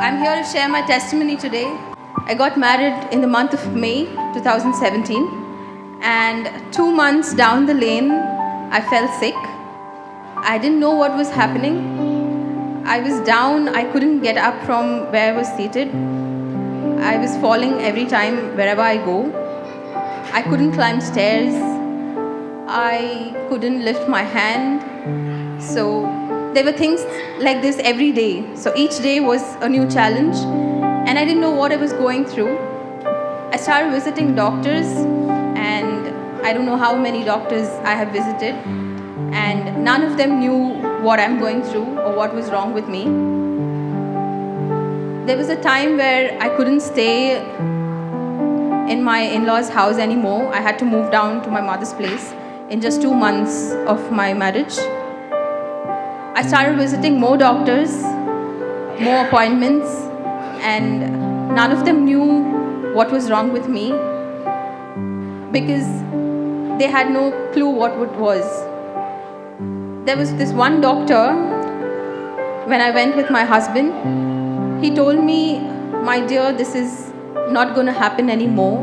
I'm here to share my testimony today. I got married in the month of May 2017, and two months down the lane, I fell sick. I didn't know what was happening. I was down, I couldn't get up from where I was seated. I was falling every time wherever I go. I couldn't climb stairs. I couldn't lift my hand. So there were things like this every day. So each day was a new challenge, and I didn't know what I was going through. I started visiting doctors, and I don't know how many doctors I have visited, and none of them knew what I'm going through or what was wrong with me. There was a time where I couldn't stay in my in law's house anymore. I had to move down to my mother's place in just two months of my marriage. I started visiting more doctors, more appointments, and none of them knew what was wrong with me because they had no clue what it was. There was this one doctor when I went with my husband. He told me, My dear, this is not going to happen anymore,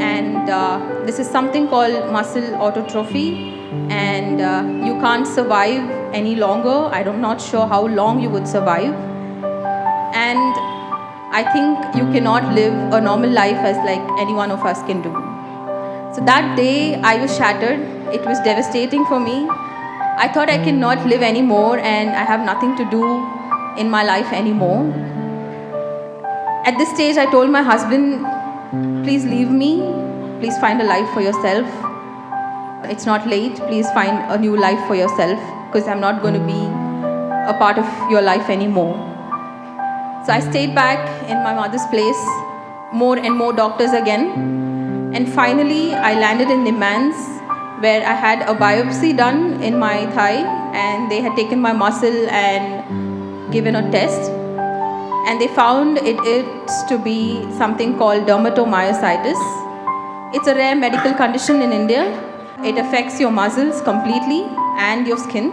and uh, this is something called muscle autotrophy, and uh, you can't survive any longer. I'm not sure how long you would survive. And I think you cannot live a normal life as like any one of us can do. So that day I was shattered. It was devastating for me. I thought I cannot live anymore and I have nothing to do in my life anymore. At this stage, I told my husband, please leave me. Please find a life for yourself. It's not late. Please find a new life for yourself because I'm not going to be a part of your life anymore. So I stayed back in my mother's place, more and more doctors again. And finally, I landed in NIMHANS, where I had a biopsy done in my thigh, and they had taken my muscle and given a test. And they found it to be something called dermatomyositis. It's a rare medical condition in India. It affects your muscles completely and your skin.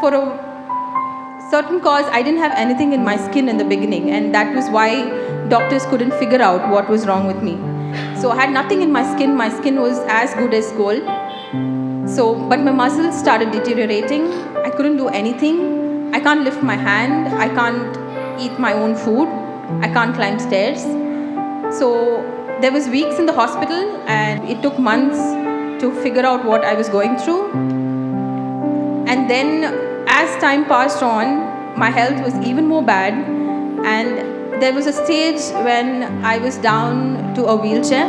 For a certain cause, I didn't have anything in my skin in the beginning, and that was why doctors couldn't figure out what was wrong with me. So I had nothing in my skin. My skin was as good as gold. So, but my muscles started deteriorating. I couldn't do anything. I can't lift my hand. I can't eat my own food. I can't climb stairs. So there was weeks in the hospital, and it took months to figure out what I was going through. And then, as time passed on, my health was even more bad. And there was a stage when I was down to a wheelchair,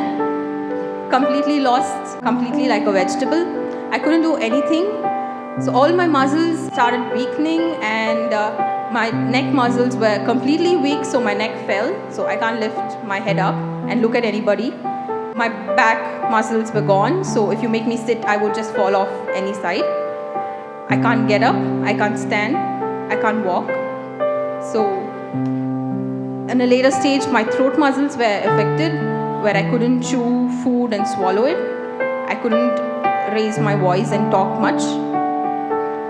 completely lost, completely like a vegetable. I couldn't do anything. So, all my muscles started weakening, and uh, my neck muscles were completely weak, so my neck fell. So, I can't lift my head up and look at anybody. My back muscles were gone, so if you make me sit, I would just fall off any side. I can't get up, I can't stand, I can't walk. So, in a later stage, my throat muscles were affected where I couldn't chew food and swallow it. I couldn't raise my voice and talk much.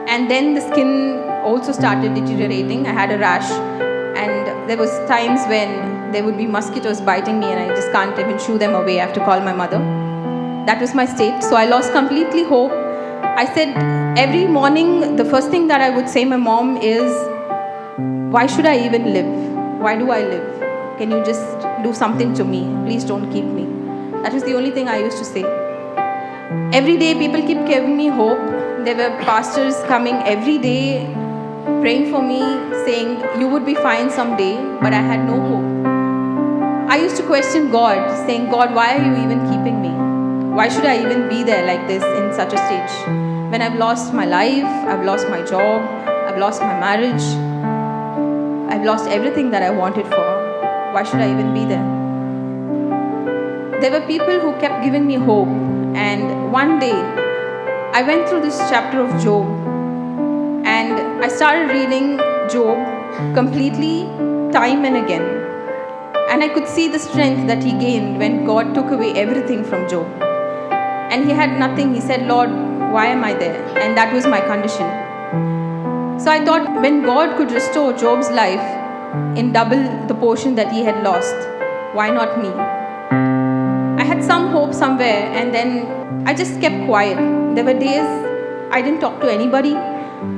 And then the skin also started deteriorating. I had a rash, and there was times when there would be mosquitoes biting me, and I just can't even shoo them away. I have to call my mother. That was my state. So I lost completely hope I said every morning, the first thing that I would say my mom is, Why should I even live? Why do I live? Can you just do something to me? Please don't keep me. That was the only thing I used to say. Every day, people keep giving me hope. There were pastors coming every day, praying for me, saying, You would be fine someday, but I had no hope. I used to question God, saying, God, why are you even keeping me? Why should I even be there like this in such a stage? When I've lost my life, I've lost my job, I've lost my marriage, I've lost everything that I wanted for. Why should I even be there? There were people who kept giving me hope, and one day I went through this chapter of Job and I started reading Job completely, time and again. And I could see the strength that he gained when God took away everything from Job and he had nothing. He said, Lord, why am I there? And that was my condition. So I thought when God could restore Job's life, in double the portion that he had lost. Why not me? I had some hope somewhere, and then I just kept quiet. There were days I didn't talk to anybody.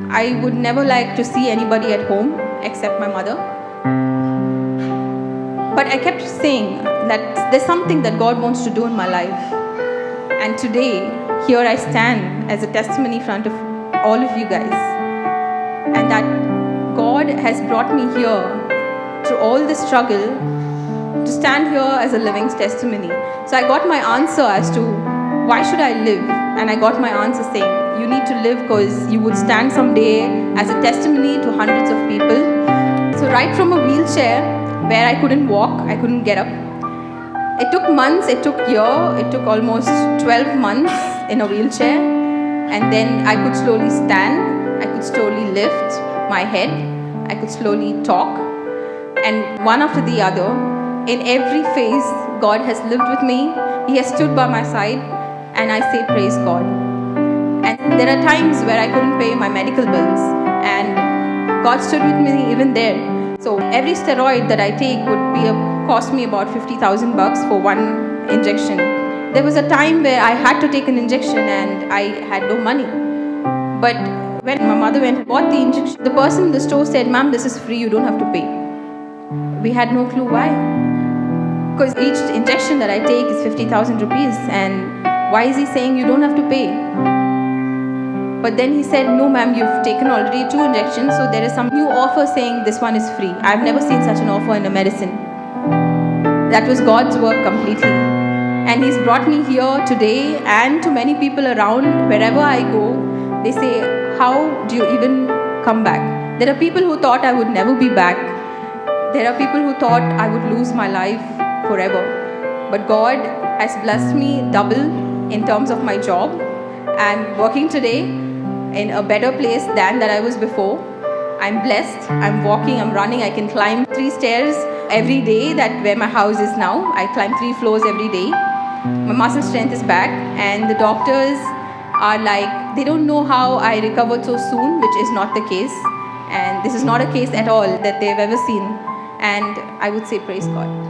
I would never like to see anybody at home except my mother. But I kept saying that there's something that God wants to do in my life. And today, here I stand as a testimony in front of all of you guys. And that God has brought me here through all the struggle to stand here as a living testimony. So I got my answer as to why should I live? And I got my answer saying, you need to live because you would stand someday as a testimony to hundreds of people. So right from a wheelchair where I couldn't walk, I couldn't get up. It took months, it took year, it took almost 12 months in a wheelchair. And then I could slowly stand, I could slowly lift my head, I could slowly talk. And one after the other, in every phase, God has lived with me. He has stood by my side, and I say, Praise God. And there are times where I couldn't pay my medical bills, and God stood with me even there. So every steroid that I take would be a, cost me about 50,000 bucks for one injection. There was a time where I had to take an injection and I had no money. But when my mother went and bought the injection, the person in the store said, Ma'am, this is free, you don't have to pay. We had no clue why. Because each injection that I take is 50,000 rupees, and why is he saying you don't have to pay? But then he said, No, ma'am, you've taken already two injections, so there is some new offer saying this one is free. I've never seen such an offer in a medicine. That was God's work completely. And He's brought me here today and to many people around, wherever I go, they say, How do you even come back? There are people who thought I would never be back. There are people who thought I would lose my life forever. But God has blessed me double in terms of my job. I'm working today in a better place than that I was before. I'm blessed. I'm walking, I'm running. I can climb three stairs every day that where my house is now. I climb three floors every day. My muscle strength is back and the doctors are like they don't know how I recovered so soon, which is not the case. And this is not a case at all that they've ever seen. And I would say praise God.